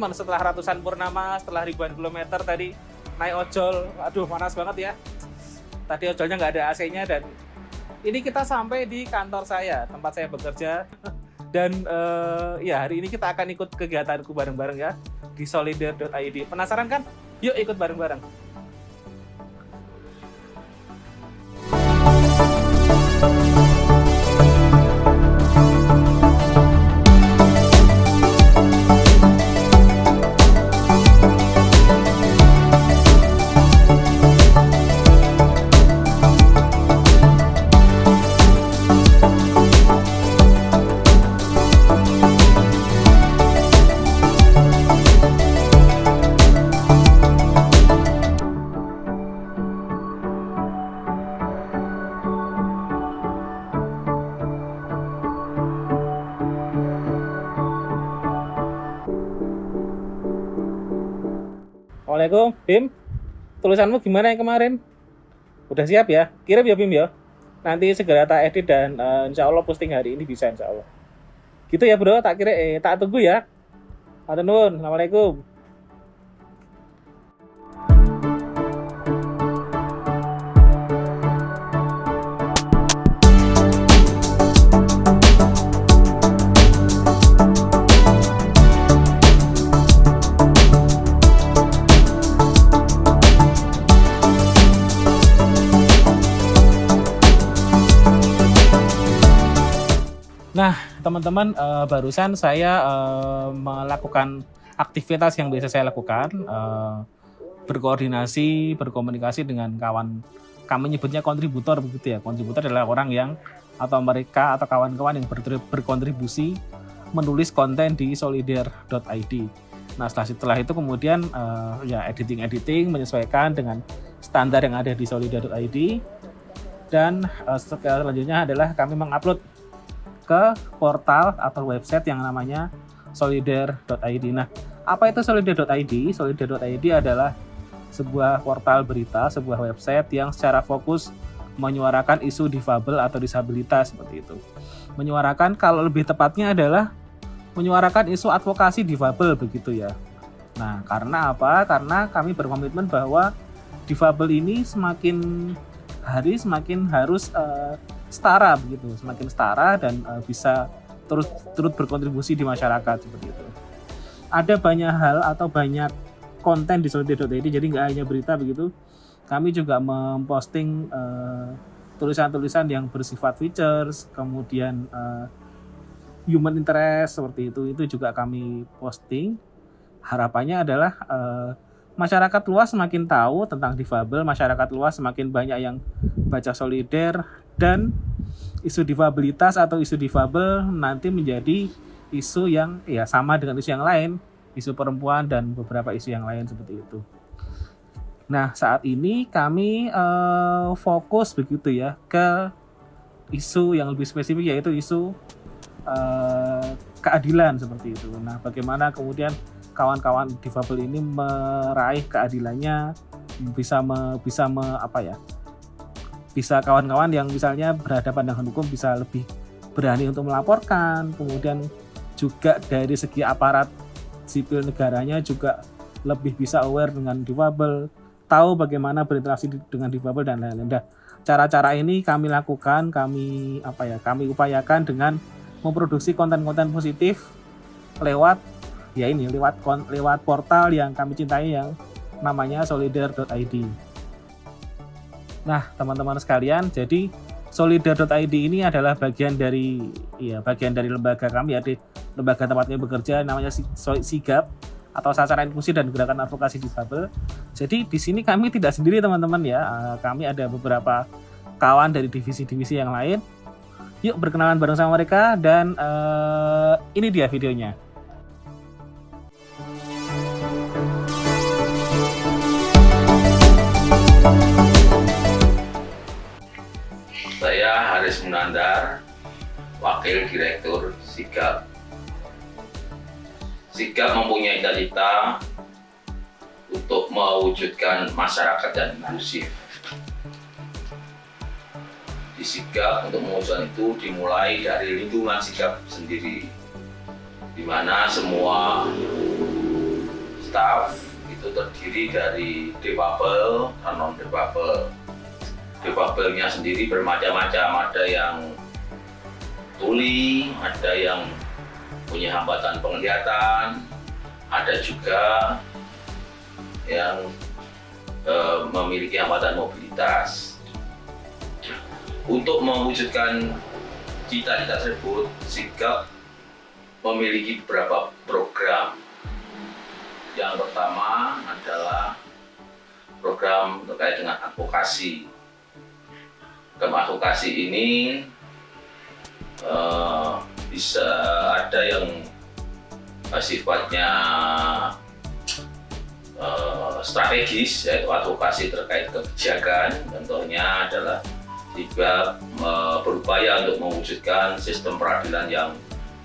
teman-teman, setelah ratusan purnama, setelah ribuan kilometer tadi naik ojol, aduh panas banget ya. Tadi ojolnya nggak ada AC-nya dan ini kita sampai di kantor saya, tempat saya bekerja. Dan uh, ya hari ini kita akan ikut kegiatanku bareng-bareng ya di solider.id. Penasaran kan? Yuk ikut bareng-bareng. Assalamualaikum, Bim. Tulisanmu gimana yang kemarin? Udah siap ya? Kirim ya Bim ya. Nanti segera tak edit dan uh, insya Allah posting hari ini bisa insya Allah. Gitu ya bro, tak kira eh tak tunggu ya. Assalamualaikum. Nah, teman-teman, uh, barusan saya uh, melakukan aktivitas yang biasa saya lakukan, uh, berkoordinasi, berkomunikasi dengan kawan, kami nyebutnya kontributor begitu ya. Kontributor adalah orang yang atau mereka atau kawan-kawan yang berkontribusi menulis konten di solider.id. Nah, setelah, setelah itu kemudian uh, ya editing-editing menyesuaikan dengan standar yang ada di solider.id dan uh, selanjutnya adalah kami mengupload ke portal atau website yang namanya solider.id. Nah, apa itu solider.id? Solider.id adalah sebuah portal berita, sebuah website yang secara fokus menyuarakan isu difabel atau disabilitas seperti itu. Menyuarakan kalau lebih tepatnya adalah menyuarakan isu advokasi difabel begitu ya. Nah, karena apa? Karena kami berkomitmen bahwa difabel ini semakin hari semakin harus uh, setara begitu, semakin setara dan uh, bisa terus turut berkontribusi di masyarakat seperti itu. Ada banyak hal atau banyak konten di solidar.id jadi nggak hanya berita begitu. Kami juga memposting tulisan tulisan-tulisan yang bersifat features, kemudian uh, human interest seperti itu itu juga kami posting. Harapannya adalah uh, masyarakat luas semakin tahu tentang difabel, masyarakat luas semakin banyak yang baca solider dan isu difabilitas atau isu difabel nanti menjadi isu yang ya sama dengan isu yang lain, isu perempuan dan beberapa isu yang lain seperti itu. Nah, saat ini kami uh, fokus begitu ya ke isu yang lebih spesifik yaitu isu uh, keadilan seperti itu. Nah, bagaimana kemudian kawan-kawan difabel ini meraih keadilannya bisa me, bisa me, apa ya bisa kawan-kawan yang misalnya berhadapan dengan hukum bisa lebih berani untuk melaporkan kemudian juga dari segi aparat sipil negaranya juga lebih bisa aware dengan difabel tahu bagaimana berinteraksi dengan difabel dan lain-lain. Nah, cara-cara ini kami lakukan, kami apa ya, kami upayakan dengan memproduksi konten-konten positif lewat ya ini lewat lewat portal yang kami cintai yang namanya solidar.id. Nah, teman-teman sekalian, jadi solidar.id ini adalah bagian dari ya bagian dari lembaga kami ya di lembaga tempatnya bekerja namanya Sigap atau sasaran inklusi dan gerakan advokasi difabel. Jadi di sini kami tidak sendiri teman-teman ya. Eh, kami ada beberapa kawan dari divisi-divisi yang lain. Yuk berkenalan bareng sama mereka dan uh, ini dia videonya. Haris Munandar, Wakil Direktur Sigap. Sigap mempunyai cita-cita untuk mewujudkan masyarakat yang inklusif. di sigap untuk mewujudkan itu dimulai dari lingkungan sigap sendiri di mana semua staff itu terdiri dari difabel dan non difabel difabelnya sendiri bermacam-macam ada yang tuli ada yang punya hambatan penglihatan ada juga yang e, memiliki hambatan mobilitas untuk mewujudkan cita-cita tersebut, Sigap memiliki beberapa program. Yang pertama adalah program terkait dengan advokasi. Program advokasi ini uh, bisa ada yang uh, sifatnya uh, strategis, yaitu advokasi terkait kebijakan. Contohnya adalah juga berupaya untuk mewujudkan sistem peradilan yang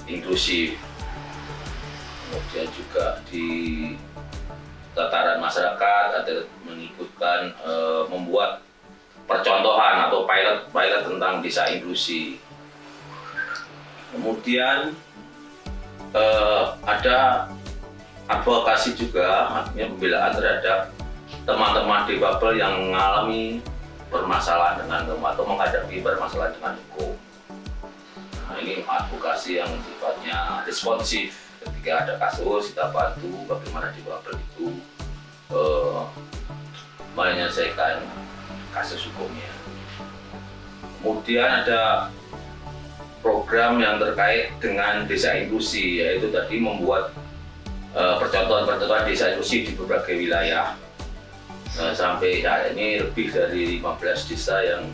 inklusif. Kemudian juga di tataran masyarakat ada mengikutkan e, membuat percontohan atau pilot-pilot tentang desa inklusi. Kemudian e, ada advokasi juga, artinya pembelaan terhadap teman-teman difabel yang mengalami bermasalah dengan atau menghadapi bermasalah dengan hukum. Nah, ini advokasi yang sifatnya responsif. Ketika ada kasus, kita bantu bagaimana di difabel itu uh, menyelesaikan kasus hukumnya. Kemudian ada program yang terkait dengan desa inklusi, yaitu tadi membuat uh, percontohan-percontohan desa inklusi di berbagai wilayah Nah, sampai saat ini lebih dari 15 desa yang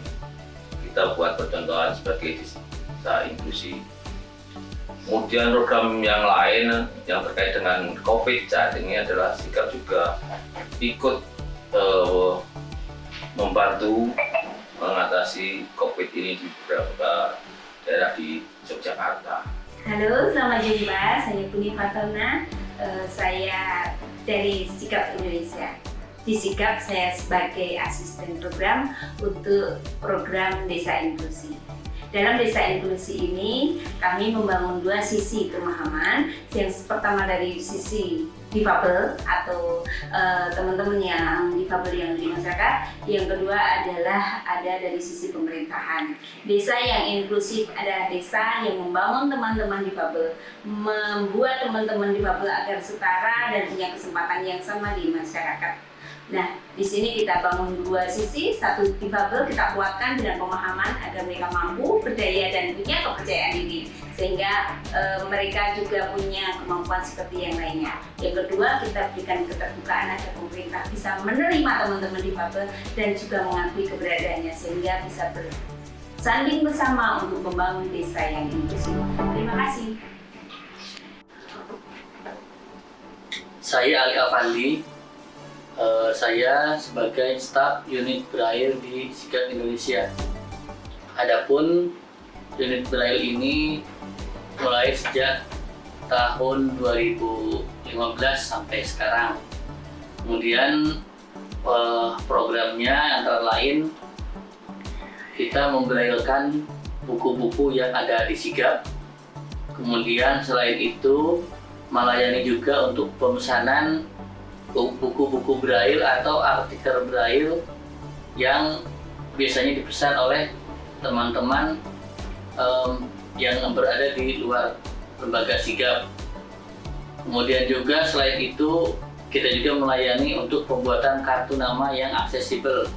kita buat percontohan sebagai desa inklusi. Kemudian program yang lain yang terkait dengan COVID saat ini adalah sikap juga ikut uh, membantu mengatasi COVID ini di beberapa daerah di Yogyakarta. Halo, selamat jumpa. Saya Puni Fatona. Uh, saya dari Sikap Indonesia disikap saya sebagai asisten program untuk program Desa Inklusi. Dalam Desa Inklusi ini, kami membangun dua sisi pemahaman. Yang pertama dari sisi difabel atau eh, teman-teman yang difabel yang di masyarakat. Yang kedua adalah ada dari sisi pemerintahan. Desa yang inklusif adalah desa yang membangun teman-teman difabel, membuat teman-teman difabel agar setara dan punya kesempatan yang sama di masyarakat Nah, di sini kita bangun dua sisi, satu difabel kita kuatkan dengan pemahaman agar mereka mampu, berdaya dan punya kepercayaan diri sehingga e, mereka juga punya kemampuan seperti yang lainnya. Yang kedua, kita berikan keterbukaan agar pemerintah bisa menerima teman-teman difabel dan juga mengakui keberadaannya sehingga bisa bersanding bersama untuk membangun desa yang inklusif. Terima kasih. Saya Ali Afandi, uh, saya sebagai staf unit Braille di Sigap Indonesia. Adapun unit Braille ini mulai sejak tahun 2015 sampai sekarang. Kemudian uh, programnya antara lain kita membrailkan buku-buku yang ada di Sigap. Kemudian selain itu melayani juga untuk pemesanan buku-buku braille atau artikel braille yang biasanya dipesan oleh teman-teman um, yang berada di luar lembaga sigap. Kemudian juga selain itu kita juga melayani untuk pembuatan kartu nama yang aksesibel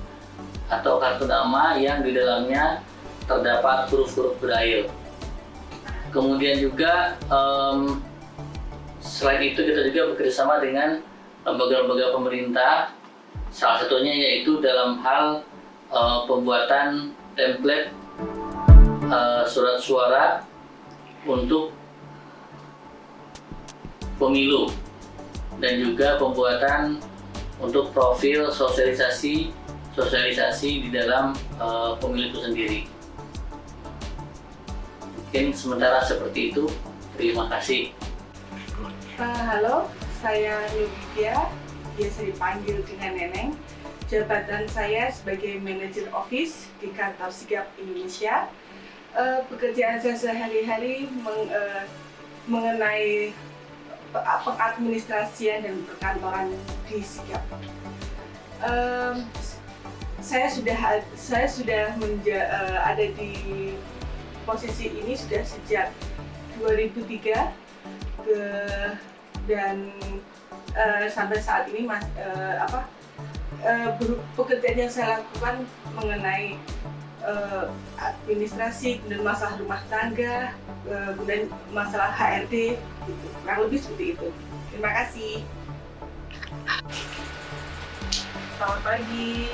atau kartu nama yang di dalamnya terdapat huruf-huruf braille. Kemudian juga um, selain itu kita juga bekerjasama dengan lembaga-lembaga pemerintah salah satunya yaitu dalam hal uh, pembuatan template uh, surat suara untuk pemilu dan juga pembuatan untuk profil sosialisasi sosialisasi di dalam uh, pemilu itu sendiri. Mungkin sementara seperti itu. Terima kasih. Uh, halo saya Yudhya, biasa dipanggil dengan Neneng. jabatan saya sebagai manajer office di kantor Sigap Indonesia. Uh, pekerjaan saya sehari-hari meng, uh, mengenai pengadministrasian dan perkantoran di Sigap. Um, saya sudah saya sudah menja, uh, ada di posisi ini sudah sejak 2003 ke dan uh, sampai saat ini mas uh, apa uh, pekerjaan yang saya lakukan mengenai uh, administrasi dan masalah rumah tangga uh, dan masalah HRD gitu. kurang lebih seperti itu. Terima kasih. Selamat pagi,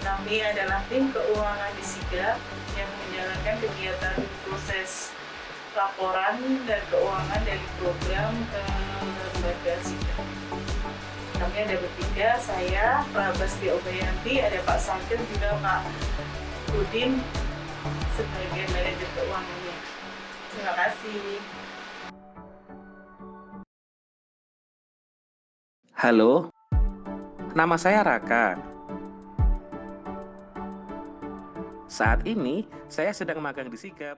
kami adalah tim keuangan di SIGA yang menjalankan kegiatan proses laporan dan keuangan dari program ke Kami ada bertiga, saya, Prabasti Obayanti, ada Pak Sakir, juga Pak Udin sebagai manajer keuangannya. Terima kasih. Halo, nama saya Raka. Saat ini saya sedang magang di Sigap.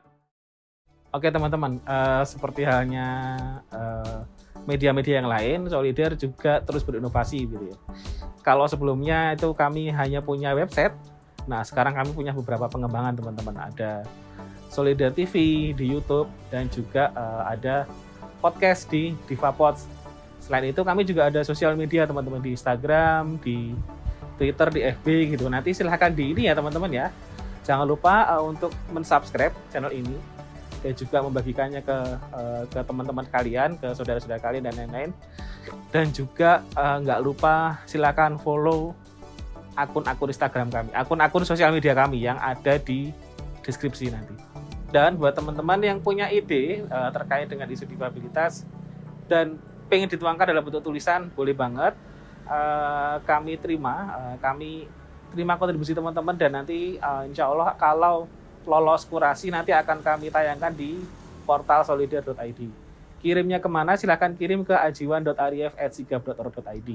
Oke teman-teman, uh, seperti halnya uh, media-media yang lain, Solidar juga terus berinovasi gitu ya. Kalau sebelumnya itu kami hanya punya website, nah sekarang kami punya beberapa pengembangan teman-teman. Ada Solidar TV di YouTube dan juga uh, ada podcast di DivaPods. Selain itu kami juga ada sosial media teman-teman di Instagram, di Twitter, di FB gitu. Nanti silahkan di ini ya teman-teman ya. Jangan lupa uh, untuk mensubscribe channel ini dan juga membagikannya ke uh, ke teman-teman kalian, ke saudara-saudara kalian dan lain-lain. Dan juga uh, nggak lupa silakan follow akun-akun Instagram kami, akun-akun sosial media kami yang ada di deskripsi nanti. Dan buat teman-teman yang punya ide uh, terkait dengan isu disabilitas dan pengen dituangkan dalam bentuk tulisan, boleh banget. Kami terima, kami terima kontribusi teman-teman dan nanti insya Allah kalau lolos kurasi nanti akan kami tayangkan di portal solidar.id. Kirimnya ke mana? Silahkan kirim ke ajiwan.arif.sigap.org.id.